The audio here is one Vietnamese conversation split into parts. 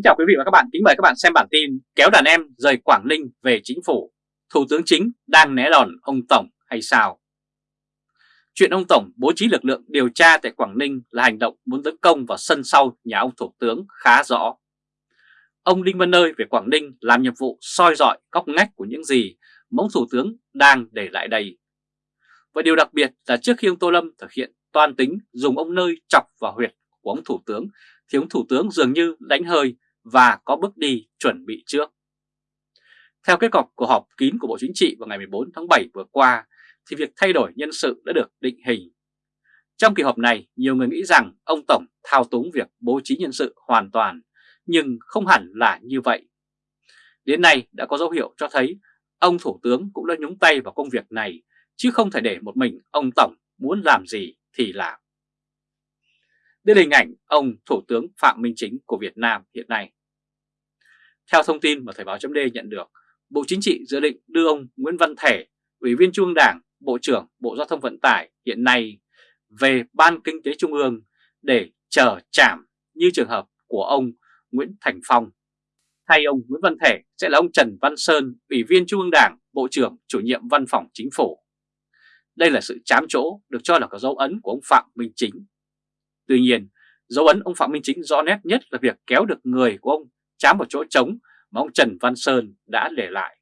Kính chào quý vị và các bạn, kính mời các bạn xem bản tin Kéo đàn em rời Quảng Ninh về chính phủ Thủ tướng chính đang né đòn ông Tổng hay sao? Chuyện ông Tổng bố trí lực lượng điều tra tại Quảng Ninh là hành động muốn tấn công vào sân sau nhà ông Thủ tướng khá rõ. Ông Đinh Văn Nơi về Quảng Ninh làm nhiệm vụ soi dọi góc ngách của những gì mà ông Thủ tướng đang để lại đây. Và điều đặc biệt là trước khi ông Tô Lâm thực hiện toan tính dùng ông Nơi chọc vào huyệt của ông Thủ tướng thì ông Thủ tướng dường như đánh hơi và có bước đi chuẩn bị trước. Theo kết quả của họp kín của Bộ Chính trị vào ngày 14 tháng 7 vừa qua thì việc thay đổi nhân sự đã được định hình. Trong kỳ họp này, nhiều người nghĩ rằng ông Tổng thao túng việc bố trí nhân sự hoàn toàn, nhưng không hẳn là như vậy. Đến nay đã có dấu hiệu cho thấy ông Thủ tướng cũng đã nhúng tay vào công việc này, chứ không thể để một mình ông Tổng muốn làm gì thì làm. Đây là hình ảnh ông Thủ tướng Phạm Minh Chính của Việt Nam hiện nay. Theo thông tin mà Thời báo chấm nhận được, Bộ Chính trị dự định đưa ông Nguyễn Văn Thể, Ủy viên Trung ương Đảng, Bộ trưởng Bộ Giao thông Vận tải hiện nay về Ban Kinh tế Trung ương để chờ chạm như trường hợp của ông Nguyễn Thành Phong. Thay ông Nguyễn Văn Thể sẽ là ông Trần Văn Sơn, Ủy viên Trung ương Đảng, Bộ trưởng chủ nhiệm Văn phòng Chính phủ. Đây là sự chám chỗ được cho là có dấu ấn của ông Phạm Minh Chính. Tuy nhiên, dấu ấn ông Phạm Minh Chính rõ nét nhất là việc kéo được người của ông chám vào chỗ trống mà ông Trần Văn Sơn đã để lại.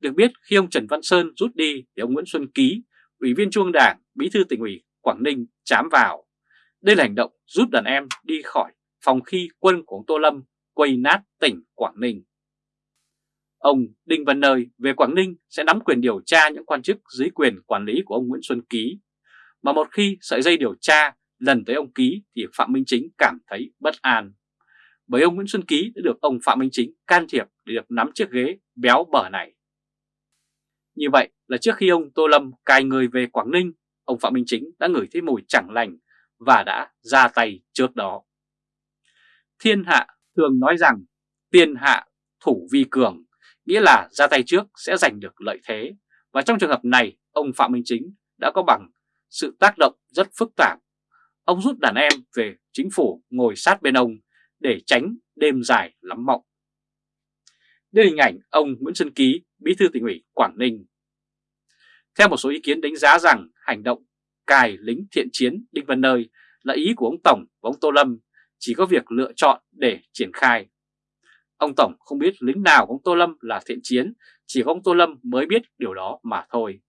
Được biết khi ông Trần Văn Sơn rút đi thì ông Nguyễn Xuân Ký, Ủy viên Trung ương Đảng, Bí thư tỉnh ủy Quảng Ninh chám vào. Đây là hành động rút đàn em đi khỏi phòng khi quân của ông Tô Lâm quay nát tỉnh Quảng Ninh. Ông Đinh Văn Nơi về Quảng Ninh sẽ nắm quyền điều tra những quan chức dưới quyền quản lý của ông Nguyễn Xuân Ký. Mà một khi sợi dây điều tra lần tới ông Ký thì Phạm Minh Chính cảm thấy bất an bởi ông Nguyễn Xuân Ký đã được ông Phạm Minh Chính can thiệp để được nắm chiếc ghế béo bở này. Như vậy là trước khi ông Tô Lâm cài người về Quảng Ninh, ông Phạm Minh Chính đã ngửi thấy mùi chẳng lành và đã ra tay trước đó. Thiên hạ thường nói rằng tiên hạ thủ vi cường, nghĩa là ra tay trước sẽ giành được lợi thế. Và trong trường hợp này, ông Phạm Minh Chính đã có bằng sự tác động rất phức tạp. Ông rút đàn em về chính phủ ngồi sát bên ông để tránh đêm dài lắm mộng. Đây là hình ảnh ông Nguyễn Xuân Ký, Bí thư tỉnh ủy Quảng Ninh. Theo một số ý kiến đánh giá rằng hành động cài lính thiện chiến Đinh Văn Nơi là ý của ông Tổng và ông Tô Lâm chỉ có việc lựa chọn để triển khai. Ông Tổng không biết lính nào của ông Tô Lâm là thiện chiến, chỉ có ông Tô Lâm mới biết điều đó mà thôi.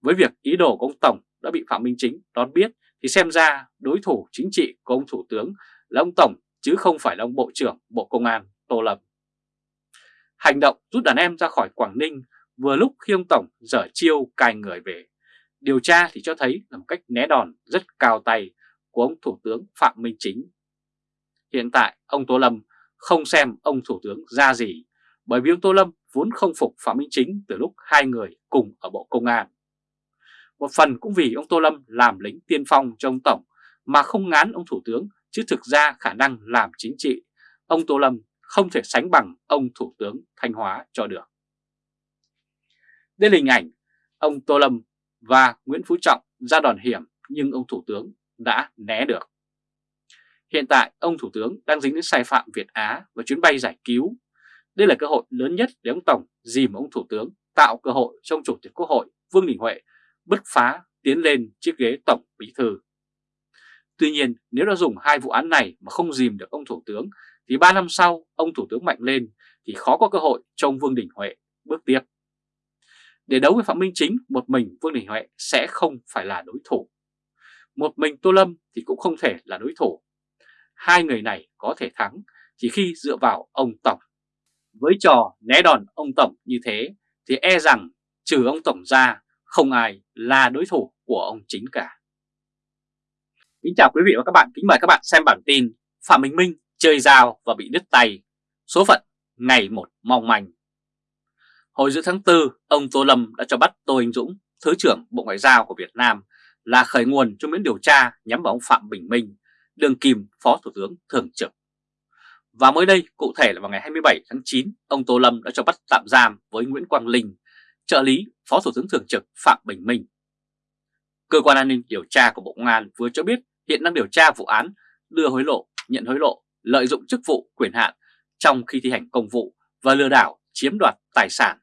Với việc ý đồ của ông Tổng đã bị Phạm Minh Chính đón biết thì xem ra đối thủ chính trị của ông Thủ tướng là ông Tổng, chứ không phải là ông Bộ trưởng Bộ Công an Tô Lâm. Hành động rút đàn em ra khỏi Quảng Ninh vừa lúc khi ông Tổng dở chiêu cài người về. Điều tra thì cho thấy là một cách né đòn rất cao tay của ông Thủ tướng Phạm Minh Chính. Hiện tại, ông Tô Lâm không xem ông Thủ tướng ra gì, bởi vì ông Tô Lâm vốn không phục Phạm Minh Chính từ lúc hai người cùng ở Bộ Công an. Một phần cũng vì ông Tô Lâm làm lính tiên phong cho ông Tổng mà không ngán ông Thủ tướng chứ thực ra khả năng làm chính trị, ông Tô Lâm không thể sánh bằng ông Thủ tướng Thanh Hóa cho được. Đây là hình ảnh ông Tô Lâm và Nguyễn Phú Trọng ra đòn hiểm nhưng ông Thủ tướng đã né được. Hiện tại ông Thủ tướng đang dính đến sai phạm Việt Á và chuyến bay giải cứu. Đây là cơ hội lớn nhất để ông Tổng dìm ông Thủ tướng tạo cơ hội trong Chủ tịch Quốc hội Vương Đình Huệ bứt phá tiến lên chiếc ghế Tổng Bí Thư. Tuy nhiên nếu đã dùng hai vụ án này mà không dìm được ông Thủ tướng thì 3 năm sau ông Thủ tướng mạnh lên thì khó có cơ hội cho ông Vương Đình Huệ bước tiếp. Để đấu với Phạm Minh Chính, một mình Vương Đình Huệ sẽ không phải là đối thủ. Một mình Tô Lâm thì cũng không thể là đối thủ. Hai người này có thể thắng chỉ khi dựa vào ông Tổng. Với trò né đòn ông Tổng như thế thì e rằng trừ ông Tổng ra không ai là đối thủ của ông Chính cả. Kính chào quý vị và các bạn, kính mời các bạn xem bản tin Phạm Minh Minh chơi dao và bị đứt tay, số phận ngày một mong manh. Hồi giữa tháng 4, ông Tô Lâm đã cho bắt Tô Anh Dũng, Thứ trưởng Bộ Ngoại giao của Việt Nam là khởi nguồn cho miễn điều tra nhắm vào ông Phạm Bình Minh, Đường kim Phó Thủ tướng Thường trực. Và mới đây, cụ thể là vào ngày 27 tháng 9, ông Tô Lâm đã cho bắt tạm giam với Nguyễn Quang Linh, trợ lý Phó Thủ tướng Thường trực Phạm Bình Minh. Cơ quan an ninh điều tra của Bộ Công an vừa cho biết hiện đang điều tra vụ án đưa hối lộ, nhận hối lộ lợi dụng chức vụ quyền hạn trong khi thi hành công vụ và lừa đảo chiếm đoạt tài sản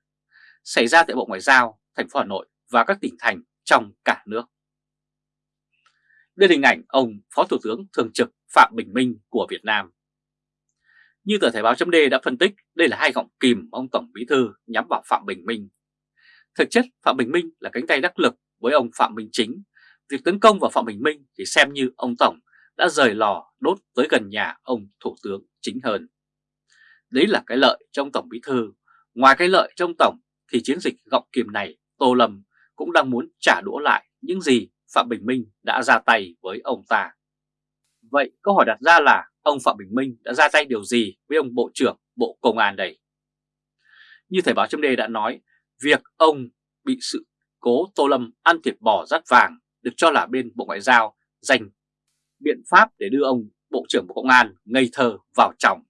xảy ra tại Bộ Ngoại giao, thành phố Hà Nội và các tỉnh thành trong cả nước. Đây là hình ảnh ông Phó Thủ tướng Thường trực Phạm Bình Minh của Việt Nam. Như tờ Thể báo chấm đã phân tích, đây là hai gọng kìm ông Tổng Bí Thư nhắm vào Phạm Bình Minh. Thực chất, Phạm Bình Minh là cánh tay đắc lực với ông Phạm Minh Chính. Việc tấn công vào Phạm Bình Minh thì xem như ông Tổng đã rời lò đốt tới gần nhà ông Thủ tướng chính hơn. Đấy là cái lợi trong Tổng Bí Thư. Ngoài cái lợi trong Tổng thì chiến dịch gọng kiềm này Tô Lâm cũng đang muốn trả đũa lại những gì Phạm Bình Minh đã ra tay với ông ta. Vậy câu hỏi đặt ra là ông Phạm Bình Minh đã ra tay điều gì với ông Bộ trưởng Bộ Công an đây? Như Thời báo chấm đã nói, việc ông bị sự cố Tô Lâm ăn thịt bò rát vàng được cho là bên Bộ Ngoại giao dành biện pháp để đưa ông Bộ trưởng Bộ Công an ngây thơ vào trọng.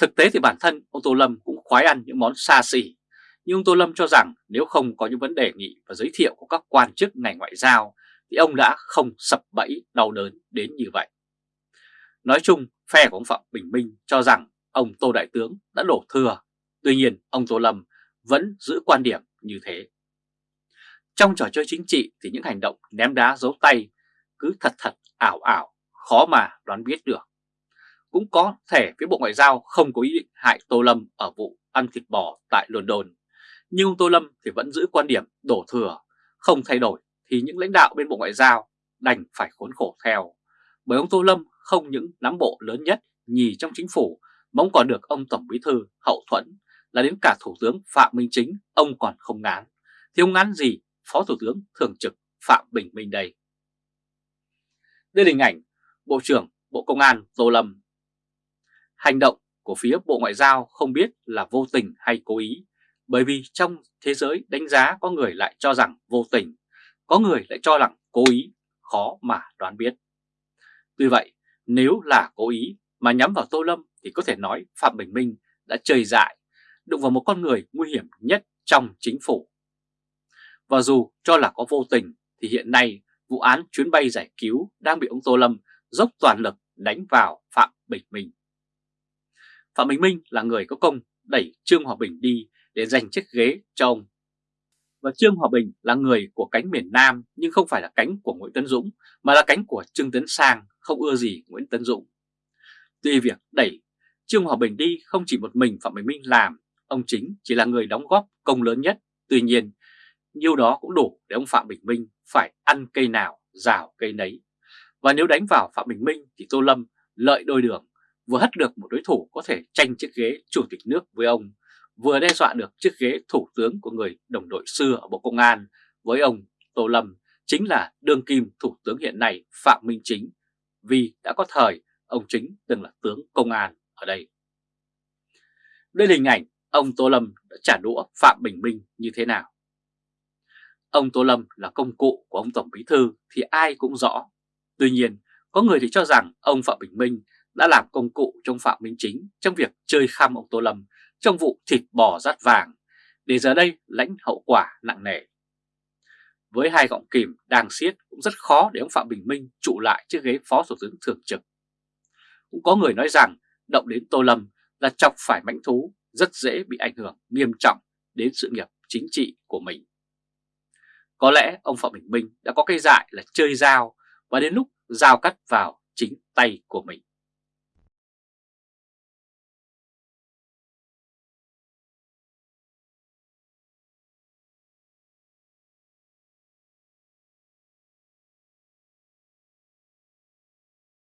Thực tế thì bản thân ông Tô Lâm cũng khoái ăn những món xa xỉ, nhưng ông Tô Lâm cho rằng nếu không có những vấn đề nghị và giới thiệu của các quan chức ngành ngoại giao thì ông đã không sập bẫy đau đớn đến như vậy. Nói chung, phe của ông Phạm Bình Minh cho rằng ông Tô Đại Tướng đã đổ thừa, tuy nhiên ông Tô Lâm vẫn giữ quan điểm như thế. Trong trò chơi chính trị thì những hành động ném đá giấu tay cứ thật thật ảo ảo, khó mà đoán biết được. Cũng có thể phía Bộ Ngoại giao không có ý định hại Tô Lâm ở vụ ăn thịt bò tại London. Nhưng ông Tô Lâm thì vẫn giữ quan điểm đổ thừa, không thay đổi thì những lãnh đạo bên Bộ Ngoại giao đành phải khốn khổ theo. Bởi ông Tô Lâm không những nắm bộ lớn nhất nhì trong chính phủ mà ông còn được ông Tổng Bí Thư hậu thuẫn là đến cả Thủ tướng Phạm Minh Chính ông còn không ngán. Thì ông ngán gì Phó Thủ tướng Thường trực Phạm Bình Minh đây? Đây là hình ảnh Bộ trưởng Bộ Công an Tô Lâm. Hành động của phía Bộ Ngoại giao không biết là vô tình hay cố ý, bởi vì trong thế giới đánh giá có người lại cho rằng vô tình, có người lại cho rằng cố ý, khó mà đoán biết. Tuy vậy, nếu là cố ý mà nhắm vào Tô Lâm thì có thể nói Phạm Bình Minh đã chơi dại, đụng vào một con người nguy hiểm nhất trong chính phủ. Và dù cho là có vô tình thì hiện nay vụ án chuyến bay giải cứu đang bị ông Tô Lâm dốc toàn lực đánh vào Phạm Bình Minh. Phạm Bình Minh là người có công đẩy Trương Hòa Bình đi để giành chiếc ghế cho ông. Và Trương Hòa Bình là người của cánh miền Nam nhưng không phải là cánh của Nguyễn Tấn Dũng mà là cánh của Trương Tấn Sang không ưa gì Nguyễn Tấn Dũng. Tuy việc đẩy Trương Hòa Bình đi không chỉ một mình Phạm Bình Minh làm, ông chính chỉ là người đóng góp công lớn nhất. Tuy nhiên, nhiêu đó cũng đủ để ông Phạm Bình Minh phải ăn cây nào, rào cây nấy. Và nếu đánh vào Phạm Bình Minh thì Tô Lâm lợi đôi đường, vừa hất được một đối thủ có thể tranh chiếc ghế chủ tịch nước với ông, vừa đe dọa được chiếc ghế thủ tướng của người đồng đội xưa ở Bộ Công an với ông Tô Lâm chính là đương kim thủ tướng hiện nay Phạm Minh Chính vì đã có thời ông Chính từng là tướng công an ở đây. Đây là hình ảnh ông Tô Lâm đã trả đũa Phạm Bình Minh như thế nào. Ông Tô Lâm là công cụ của ông Tổng Bí Thư thì ai cũng rõ. Tuy nhiên, có người thì cho rằng ông Phạm Bình Minh đã làm công cụ trong Phạm Minh Chính trong việc chơi khăm ông Tô Lâm trong vụ thịt bò rát vàng, để giờ đây lãnh hậu quả nặng nề. Với hai gọng kìm đang siết cũng rất khó để ông Phạm Bình Minh trụ lại chiếc ghế Phó Thủ tướng Thường trực. Cũng có người nói rằng động đến Tô Lâm là chọc phải mãnh thú rất dễ bị ảnh hưởng nghiêm trọng đến sự nghiệp chính trị của mình. Có lẽ ông Phạm Bình Minh đã có cái dại là chơi dao và đến lúc dao cắt vào chính tay của mình.